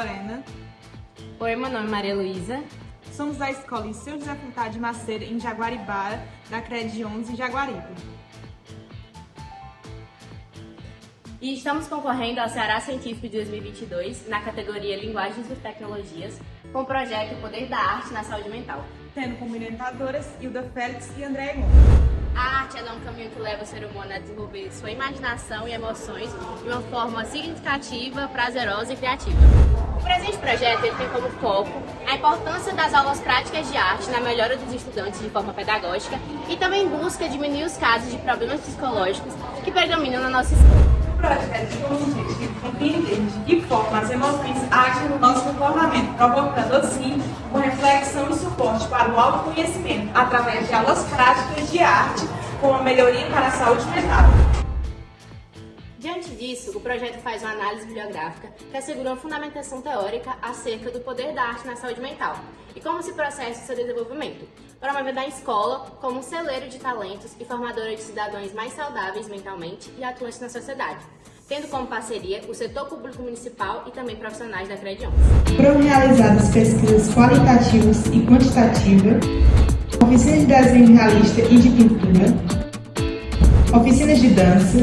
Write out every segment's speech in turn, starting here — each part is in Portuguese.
Lorena. Oi, meu nome é Maria Luísa. Somos da Escola Liceu José Furtado de Macedo, em Jaguaribara, da CRED 11, em Jaguaribe. E estamos concorrendo ao Ceará Científico de 2022 na categoria Linguagens e Tecnologias, com o projeto Poder da Arte na Saúde Mental. Tendo como orientadoras Hilda Félix e André Gomes. A arte é um caminho que leva o ser humano a desenvolver sua imaginação e emoções de uma forma significativa, prazerosa e criativa. O presente projeto tem como foco a importância das aulas práticas de arte na melhora dos estudantes de forma pedagógica e também busca diminuir os casos de problemas psicológicos que predominam na nossa escola. O projeto consiste em compreender de que forma as emoções agem no nosso comportamento, provocando assim uma reflexão e suporte para o autoconhecimento através de aulas práticas de arte com uma melhoria para a saúde mental. Disso, o projeto faz uma análise bibliográfica que assegura uma fundamentação teórica acerca do poder da arte na saúde mental e como se processa o seu desenvolvimento, promovendo a escola como um celeiro de talentos e formadora de cidadãos mais saudáveis mentalmente e atuantes na sociedade, tendo como parceria o setor público municipal e também profissionais da Crede 11. Foram realizadas pesquisas qualitativas e quantitativas, oficinas de desenho realista e de pintura, oficinas de dança,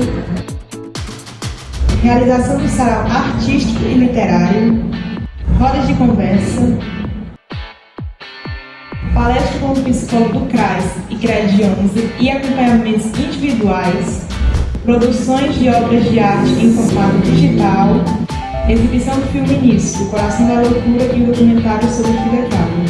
realização do sarau artístico e literário, rodas de conversa, palestra com o psicólogo do CRAS e CRED 11 e acompanhamentos individuais, produções de obras de arte em formato digital, exibição do filme Início, O Coração da Loucura e o documentário sobre Frida Kahlo.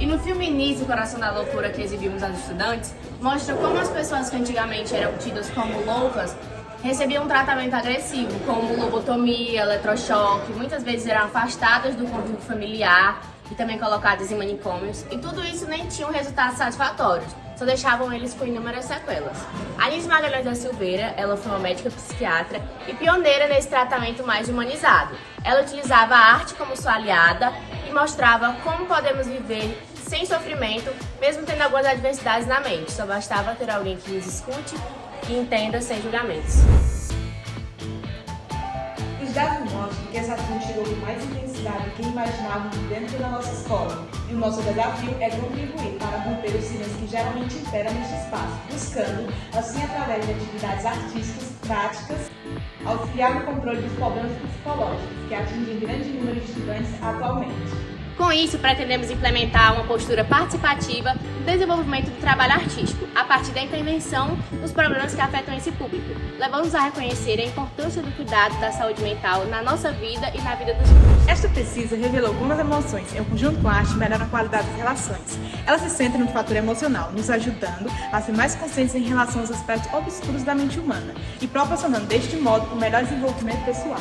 E no filme Início, O Coração da Loucura que exibimos aos estudantes, mostra como as pessoas que antigamente eram tidas como loucas recebiam um tratamento agressivo, como lobotomia, eletrochoque, muitas vezes eram afastadas do convívio familiar e também colocadas em manicômios, e tudo isso nem tinha um resultado satisfatório, só deixavam eles com inúmeras sequelas. Alice Magalhães da Silveira, ela foi uma médica psiquiatra e pioneira nesse tratamento mais humanizado. Ela utilizava a arte como sua aliada e mostrava como podemos viver sem sofrimento, mesmo tendo algumas adversidades na mente. Só bastava ter alguém que nos escute e entenda sem julgamentos. Os dados mostram que essa ação chegou com mais intensidade do que imaginávamos dentro da nossa escola. E o nosso desafio é contribuir para romper o silêncio que geralmente impera neste espaço, buscando, assim, através de atividades artísticas, práticas, auxiliar no controle dos problemas psicológicos que atingem grande número de estudantes atualmente. Com isso, pretendemos implementar uma postura participativa no desenvolvimento do trabalho artístico, a partir da intervenção nos problemas que afetam esse público, levando-nos a reconhecer a importância do cuidado da saúde mental na nossa vida e na vida dos outros. Esta pesquisa revelou como as emoções, em conjunto com a arte, melhoram a qualidade das relações. Elas se centram no fator emocional, nos ajudando a ser mais conscientes em relação aos aspectos obscuros da mente humana e proporcionando, deste modo, o melhor desenvolvimento pessoal.